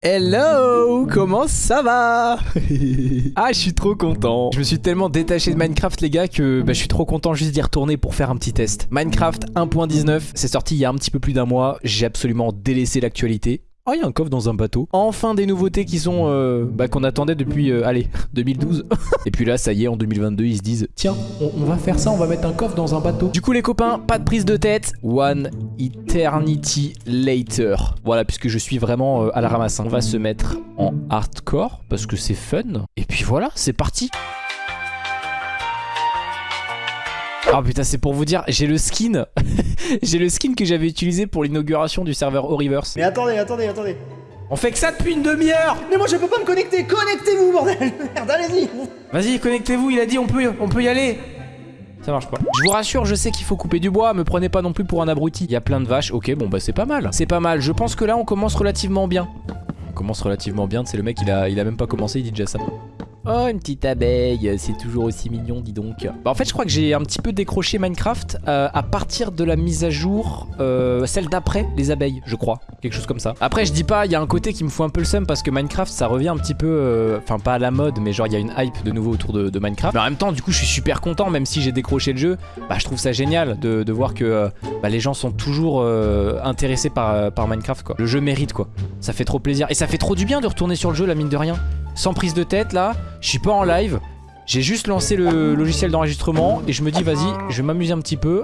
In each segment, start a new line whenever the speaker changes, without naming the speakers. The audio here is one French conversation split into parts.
Hello Comment ça va? Ah je suis trop content. Je me suis tellement détaché de Minecraft les gars que bah, je suis trop content juste d'y retourner pour faire un petit test. Minecraft 1.19 c'est sorti il y a un petit peu plus d'un mois. J'ai absolument délaissé l'actualité Oh, il y a un coffre dans un bateau. Enfin des nouveautés qui sont euh, bah, qu'on attendait depuis, euh, allez, 2012. Et puis là, ça y est, en 2022, ils se disent, tiens, on, va faire ça, on va mettre un coffre dans un bateau. Du coup, les copains, pas de prise de tête. One eternity later. Voilà, puisque je suis vraiment euh, à la ramasse. Hein. On va se mettre en hardcore parce que c'est fun. Et puis voilà, c'est parti. Oh putain, c'est pour vous dire, j'ai le skin. j'ai le skin que j'avais utilisé pour l'inauguration du serveur Oriverse.
Mais attendez, attendez, attendez.
On fait que ça depuis une demi-heure
Mais moi je peux pas me connecter Connectez-vous, bordel Merde, allez-y
Vas-y, connectez-vous, il a dit on peut, on peut y aller ça marche pas. Je vous rassure, je sais qu'il faut couper du bois, me prenez pas non plus pour un abruti. Il y a plein de vaches, ok, bon bah c'est pas mal. C'est pas mal, je pense que là on commence relativement bien. On commence relativement bien, c'est le mec, il a, il a même pas commencé, il dit déjà ça. Oh, une petite abeille, c'est toujours aussi mignon, dis donc. Bah, en fait, je crois que j'ai un petit peu décroché Minecraft euh, à partir de la mise à jour, euh, celle d'après les abeilles, je crois. Quelque chose comme ça. Après, je dis pas, il y a un côté qui me fout un peu le seum parce que Minecraft, ça revient un petit peu, euh, enfin pas à la mode, mais genre il y a une hype de nouveau autour de, Minecraft. Mais en même temps, du coup, je suis super content, même si j'ai décroché le jeu. Bah, je trouve ça génial de, voir que bah, les gens sont toujours intéressés par, par Minecraft, quoi. Le jeu mérite, quoi. Ça fait trop plaisir. Et ça fait trop du bien de retourner sur le jeu, la mine de rien sans prise de tête là. Je suis pas en live. J'ai juste lancé le logiciel d'enregistrement et je me dis vas-y, je vais m'amuser un petit peu.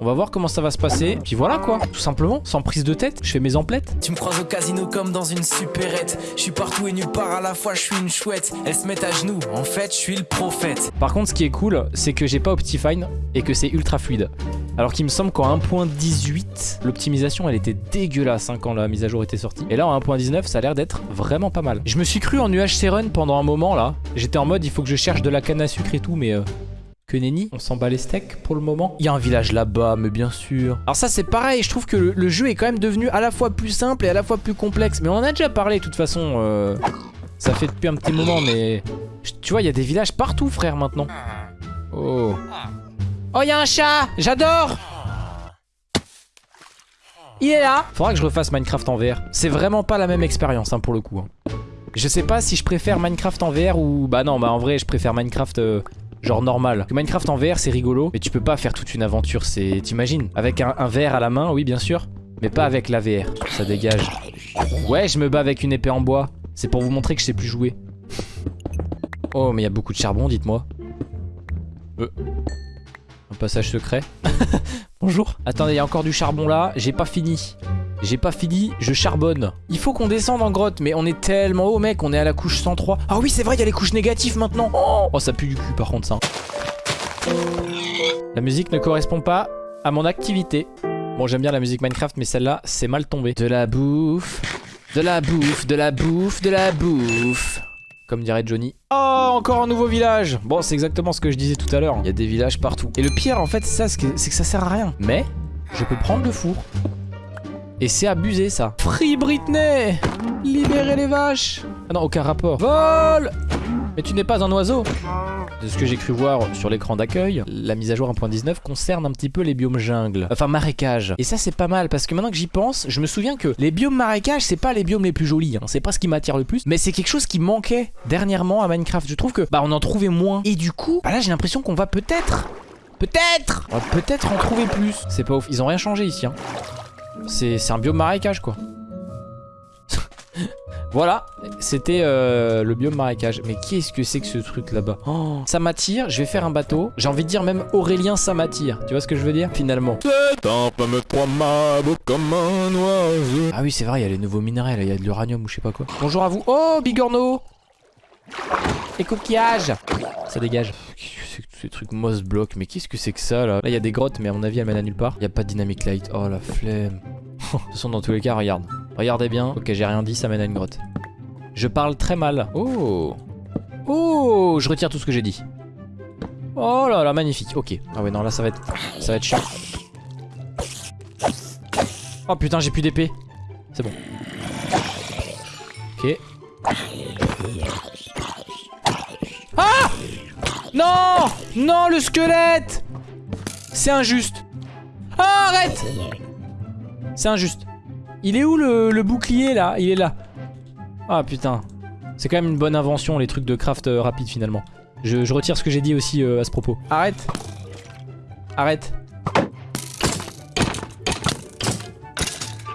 On va voir comment ça va se passer. Puis voilà quoi, tout simplement, sans prise de tête, je fais mes emplettes.
Tu me croises au casino comme dans une supérette. Je suis partout et nulle part à la fois, je suis une chouette. Elle se met à genoux, en fait, je suis le prophète.
Par contre, ce qui est cool, c'est que j'ai pas Optifine et que c'est ultra fluide. Alors qu'il me semble qu'en 1.18, l'optimisation elle était dégueulasse hein, quand la mise à jour était sortie. Et là en 1.19, ça a l'air d'être vraiment pas mal. Je me suis cru en UHC Run pendant un moment là. J'étais en mode il faut que je cherche de la canne à sucre et tout, mais... Euh, que nenni, on s'en bat les steaks pour le moment. Il y a un village là-bas, mais bien sûr. Alors ça c'est pareil, je trouve que le, jeu est quand même devenu à la fois plus simple et à la fois plus complexe. Mais on en a déjà parlé de toute façon. Euh, ça fait depuis un petit moment, mais... Tu vois, il y a des villages partout frère maintenant. Oh. Oh, il y a un chat J'adore Il est là Faudra que je refasse Minecraft en VR. C'est vraiment pas la même expérience hein, pour le coup. Hein. Je sais pas si je préfère Minecraft en VR ou... Bah non, bah en vrai je préfère Minecraft... Euh, genre normal. Minecraft en VR c'est rigolo, mais tu peux pas faire toute une aventure, c'est... T'imagines? Avec un, un VR à la main, oui bien sûr, mais pas avec la VR, ça dégage. Ouais, je me bats avec une épée en bois, c'est pour vous montrer que je sais plus jouer. Oh, mais il y a beaucoup de charbon, dites-moi. Euh. Un passage secret. Bonjour. Attendez, il y a encore du charbon là, j'ai pas fini. J'ai pas fini, je charbonne. Il faut qu'on descende en grotte, mais on est tellement haut, mec. On est à la couche 103. Ah oui, c'est vrai, il y a les couches négatives maintenant. Oh, oh, ça pue du cul, par contre, ça. La musique ne correspond pas à mon activité. Bon, j'aime bien la musique Minecraft, mais celle-là, c'est mal tombé. De la bouffe, de la bouffe, de la bouffe, de la bouffe. Comme dirait Johnny. Oh, encore un nouveau village Bon, c'est exactement ce que je disais tout à l'heure. Il y a des villages partout. Et le pire, en fait, c'est ça, c'est que ça sert à rien. Mais, je peux prendre le four. Et c'est abusé ça. Free Britney Libérez les vaches Ah non, aucun rapport. Vol Mais tu n'es pas un oiseau De ce que j'ai cru voir sur l'écran d'accueil, la mise à jour 1.19 concerne un petit peu les biomes jungle. Enfin, marécage. Et ça, c'est pas mal parce que maintenant que j'y pense, je me souviens que les biomes marécage, c'est pas les biomes les plus jolis. Hein. C'est pas ce qui m'attire le plus. Mais c'est quelque chose qui manquait dernièrement à Minecraft. Je trouve que, bah, on en trouvait moins. Et du coup, bah là, j'ai l'impression qu'on va peut-être Peut-être On va peut-être en trouver plus. C'est pas ouf. Ils ont rien changé ici. Hein. C'est un biome marécage quoi. Voilà, c'était euh, le biome marécage. Mais qu'est-ce que c'est que ce truc là-bas? Oh, Ça m'attire, je vais faire un bateau. J'ai envie de dire même Aurélien, ça m'attire. Tu vois ce que je veux dire? Finalement. Ah oui, c'est vrai, il y a les nouveaux minerais, il y a de l'uranium ou je sais pas quoi. Bonjour à vous. Oh, Bigorneau Et coquillages Ça dégage ces trucs moss block. Mais qu'est-ce que c'est que ça là? Là, il y a des grottes, mais à mon avis, elles mènent à nulle part. Il y a pas de dynamic light. Oh la flemme. de toute façon, dans tous les cas, regarde. Regardez bien. Ok, j'ai rien dit, ça mène à une grotte. Je parle très mal. Oh Oh Je retire tout ce que j'ai dit. Oh là là, magnifique. Ok. Ah ouais, non, là, ça va être, ça va être chiant. Oh putain, j'ai plus d'épée. C'est bon. Ok. Ah non Non, le squelette C'est injuste. Ah, arrête C'est injuste. Il est où le, bouclier, là? Il est là. Ah putain. C'est quand même une bonne invention les trucs de craft euh, rapide finalement. Je, je retire ce que j'ai dit aussi euh, à ce propos. Arrête. Arrête.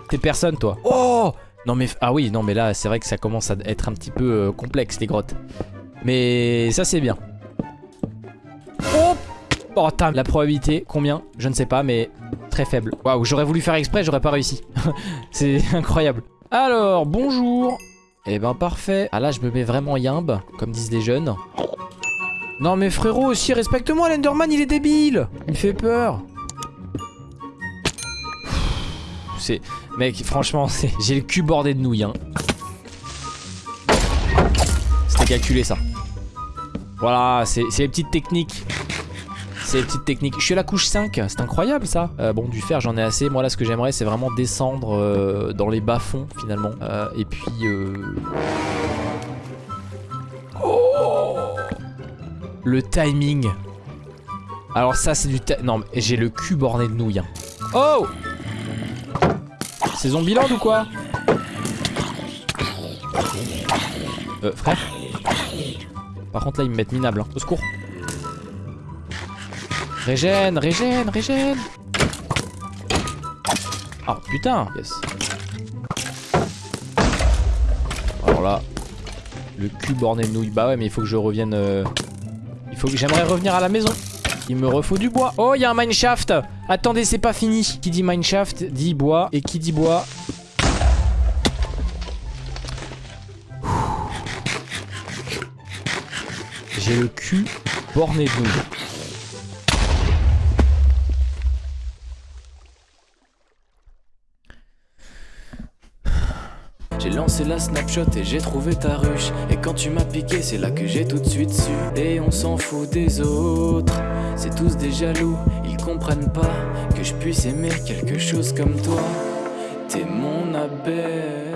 T'es personne toi. Oh Non mais... Ah oui, non mais là c'est vrai que ça commence à être un petit peu euh, complexe les grottes. Mais ça c'est bien. Oh Oh tam, la probabilité, combien? Je ne sais pas mais très faible. Waouh, j'aurais voulu faire exprès, j'aurais pas réussi. c'est incroyable. Alors, bonjour. Eh ben parfait. Ah là je me mets vraiment yimbe, comme disent les jeunes. Non mais frérot aussi, respecte-moi l'Enderman, il est débile Il fait peur. C'est... Mec, franchement, j'ai le cul bordé de nouilles. Hein. C'était calculé ça. Voilà, c'est les petites techniques. C'est les petites techniques. Je suis à la couche 5, c'est incroyable ça. Euh, bon, du fer, j'en ai assez. Moi là, ce que j'aimerais, c'est vraiment descendre euh, dans les bas-fonds finalement. Euh, et puis... Oh le timing. Alors ça, c'est du... Non, mais j'ai le cul borné de nouilles. hein. Oh C'est Zombieland ou quoi? Euh, frère? Par contre là, ils me mettent minable. Hein. Au secours. Régène, régène, régène Oh putain Yes. Alors là, le cul borné de nouilles. Bah ouais, mais il faut que je revienne... euh, Il faut que j'aimerais revenir à la maison. Il me refaut du bois. Oh, il y a un mineshaft. Attendez, c'est pas fini. Qui dit mineshaft dit bois. Et qui dit bois J'ai le cul borné de nouilles.
Lancé la snapshot et j'ai trouvé ta ruche. Et quand tu m'as piqué c'est là que j'ai tout de suite su. Et on s'en fout des autres C'est tous des jaloux. Ils comprennent pas que je puisse aimer quelque chose comme toi. T'es mon abeille